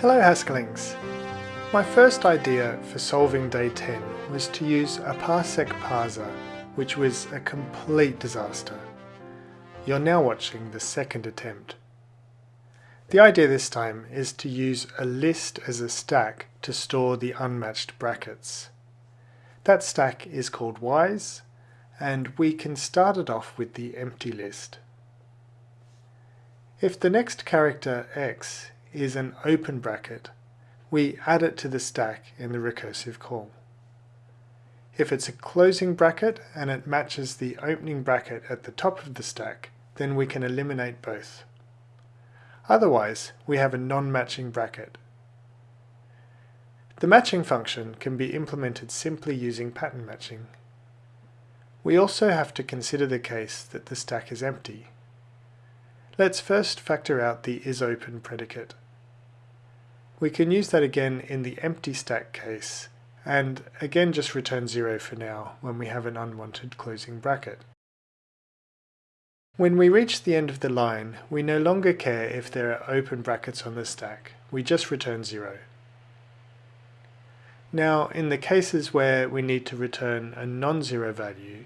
Hello Haskellings! My first idea for solving day 10 was to use a parsec parser, which was a complete disaster. You're now watching the second attempt. The idea this time is to use a list as a stack to store the unmatched brackets. That stack is called ys, and we can start it off with the empty list. If the next character x is an open bracket, we add it to the stack in the recursive call. If it's a closing bracket and it matches the opening bracket at the top of the stack, then we can eliminate both. Otherwise, we have a non-matching bracket. The matching function can be implemented simply using pattern matching. We also have to consider the case that the stack is empty. Let's first factor out the isOpen predicate. We can use that again in the empty stack case, and again just return 0 for now when we have an unwanted closing bracket. When we reach the end of the line, we no longer care if there are open brackets on the stack, we just return 0. Now, in the cases where we need to return a non-zero value,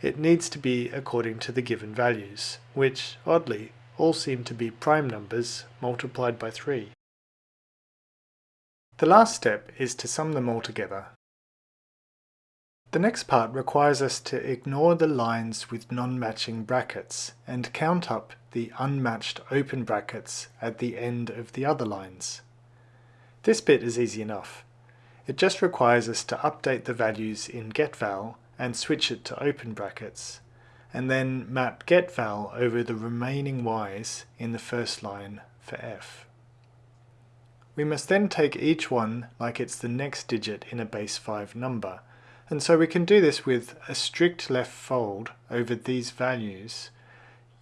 it needs to be according to the given values, which, oddly, all seem to be prime numbers multiplied by 3. The last step is to sum them all together. The next part requires us to ignore the lines with non-matching brackets and count up the unmatched open brackets at the end of the other lines. This bit is easy enough. It just requires us to update the values in getVal and switch it to open brackets, and then map getVal over the remaining y's in the first line for f. We must then take each one like it's the next digit in a base 5 number, and so we can do this with a strict left fold over these values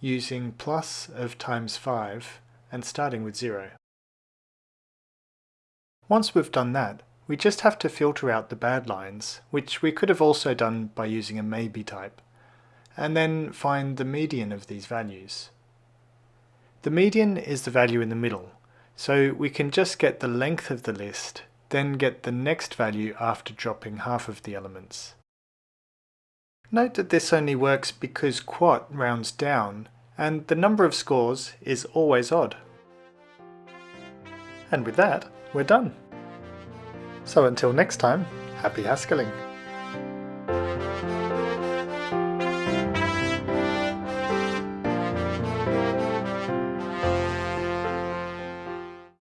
using plus of times 5 and starting with 0. Once we've done that, we just have to filter out the bad lines, which we could have also done by using a maybe type, and then find the median of these values. The median is the value in the middle, so we can just get the length of the list, then get the next value after dropping half of the elements. Note that this only works because quot rounds down, and the number of scores is always odd. And with that, we're done. So until next time, happy Haskelling!